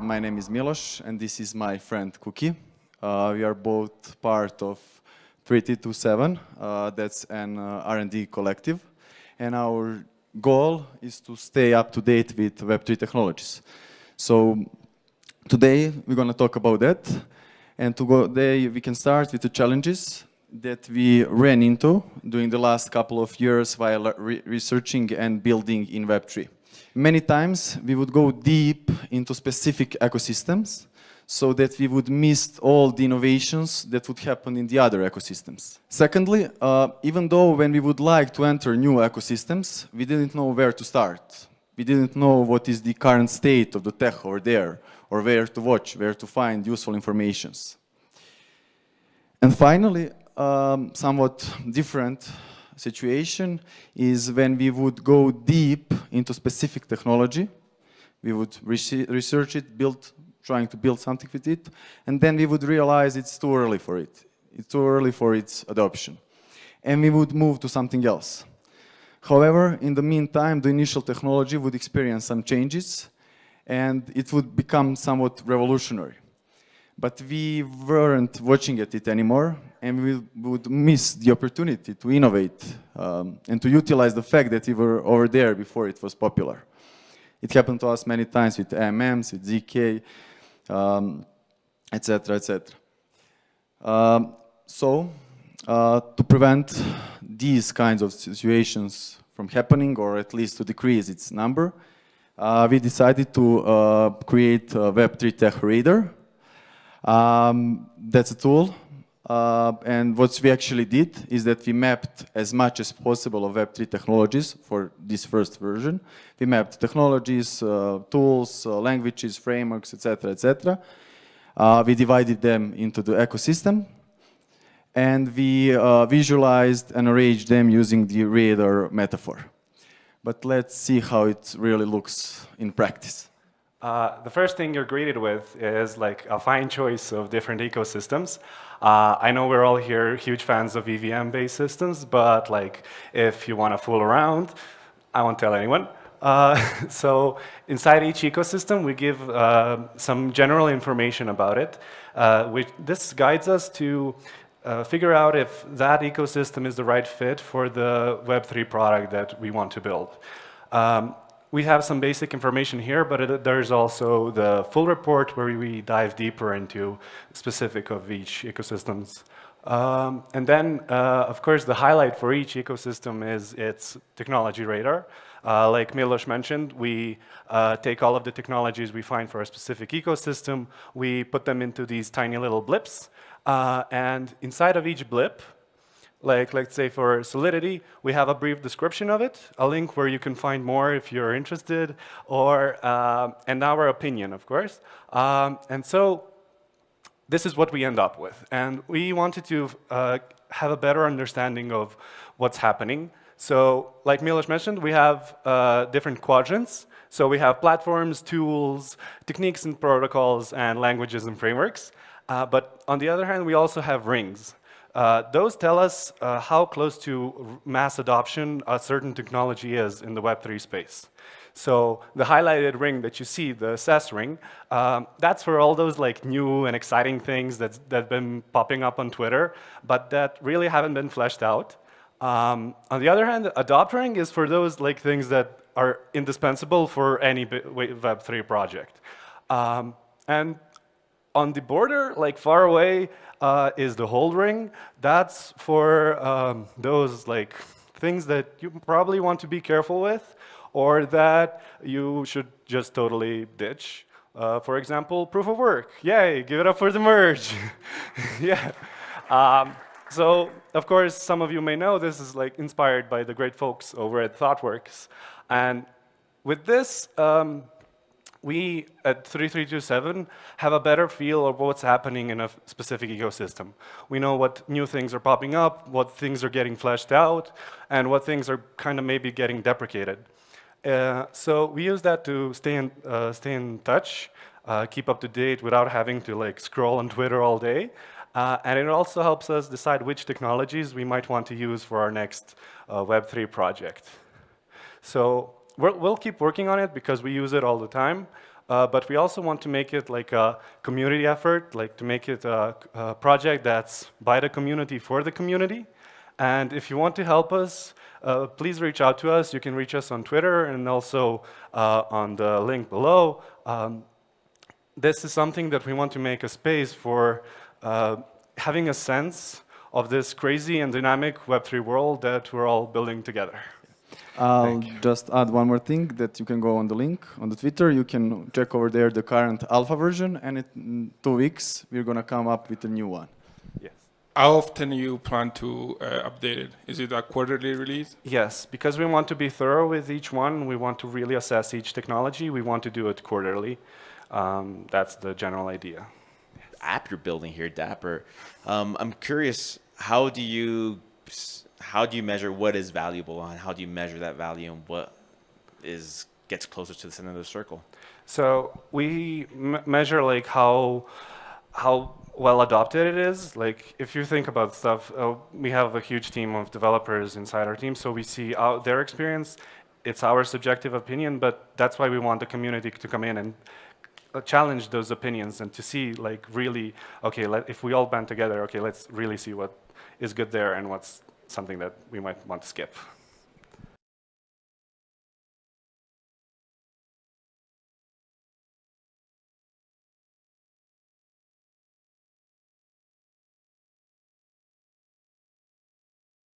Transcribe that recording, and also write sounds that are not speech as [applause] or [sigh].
my name is Milos, and this is my friend Cookie. Uh, we are both part of 3327, uh, that's an uh, R&D collective, and our goal is to stay up to date with Web3 technologies. So today we're going to talk about that, and today we can start with the challenges that we ran into during the last couple of years while re researching and building in Web3. Many times we would go deep into specific ecosystems so that we would miss all the innovations that would happen in the other ecosystems. Secondly, uh, even though when we would like to enter new ecosystems, we didn't know where to start. We didn't know what is the current state of the tech over there, or where to watch, where to find useful informations. And finally, um, somewhat different situation is when we would go deep into specific technology. We would research it, build, trying to build something with it, and then we would realize it's too early for it. It's too early for its adoption. And we would move to something else. However, in the meantime, the initial technology would experience some changes and it would become somewhat revolutionary. But we weren't watching at it anymore and we would miss the opportunity to innovate um, and to utilize the fact that we were over there before it was popular. It happened to us many times with AMMs, with ZK, etc., um, etc. Um, so, uh, to prevent these kinds of situations from happening, or at least to decrease its number, uh, we decided to uh, create a Web3 Tech Radar. Um, that's a tool uh, and what we actually did is that we mapped as much as possible of Web3 technologies for this first version. We mapped technologies, uh, tools, uh, languages, frameworks, etc., etc. Uh, we divided them into the ecosystem and we uh, visualized and arranged them using the radar metaphor. But let's see how it really looks in practice. Uh, the first thing you're greeted with is like a fine choice of different ecosystems. Uh, I know we're all here huge fans of EVM-based systems, but like if you want to fool around, I won't tell anyone. Uh, [laughs] so inside each ecosystem, we give uh, some general information about it. Uh, which this guides us to uh, figure out if that ecosystem is the right fit for the Web3 product that we want to build. Um, we have some basic information here, but it, there's also the full report where we dive deeper into specific of each ecosystems. Um, and then, uh, of course, the highlight for each ecosystem is its technology radar. Uh, like Milos mentioned, we uh, take all of the technologies we find for a specific ecosystem, we put them into these tiny little blips, uh, and inside of each blip, like let's say for Solidity, we have a brief description of it, a link where you can find more if you're interested, or uh, and our opinion, of course. Um, and so this is what we end up with. And we wanted to uh, have a better understanding of what's happening. So like Milos mentioned, we have uh, different quadrants. So we have platforms, tools, techniques and protocols, and languages and frameworks. Uh, but on the other hand, we also have rings. Uh, those tell us uh, how close to mass adoption a certain technology is in the Web3 space. So the highlighted ring that you see, the assess ring, um, that's for all those like new and exciting things that have been popping up on Twitter, but that really haven't been fleshed out. Um, on the other hand, adopt ring is for those like things that are indispensable for any Web3 project. Um, and on the border, like far away, uh, is the hold ring. That's for um, those like things that you probably want to be careful with or that you should just totally ditch. Uh, for example, proof of work. Yay, give it up for the merge. [laughs] yeah. Um, so, of course, some of you may know this is like inspired by the great folks over at ThoughtWorks. And with this, um, we at 3327 have a better feel of what's happening in a specific ecosystem. We know what new things are popping up, what things are getting fleshed out, and what things are kind of maybe getting deprecated. Uh, so we use that to stay in, uh, stay in touch, uh, keep up to date without having to like scroll on Twitter all day. Uh, and it also helps us decide which technologies we might want to use for our next uh, Web3 project. So we will keep working on it because we use it all the time. uh, but we also want to make it like a community effort, like to make it a, a project that's by the community for the community. And if you want to help us, uh, please reach out to us. You can reach us on Twitter and also uh, on the link below. Um, this is something that we want to make a space for uh, having a sense of this crazy and dynamic Web3 world that we're all building together. I'll just add one more thing that you can go on the link on the Twitter. You can check over there the current alpha version, and in two weeks we're gonna come up with a new one. Yes. How often you plan to uh, update it? Is it a quarterly release? Yes, because we want to be thorough with each one. We want to really assess each technology. We want to do it quarterly. Um, that's the general idea. app you're building here, Dapper. Um, I'm curious, how do you how do you measure what is valuable and how do you measure that value and what is gets closer to the center of the circle? So we measure like how how well adopted it is. Like if you think about stuff, uh, we have a huge team of developers inside our team, so we see our, their experience. It's our subjective opinion, but that's why we want the community to come in and uh, challenge those opinions and to see like really okay let, if we all band together okay let's really see what is good there and what's something that we might want to skip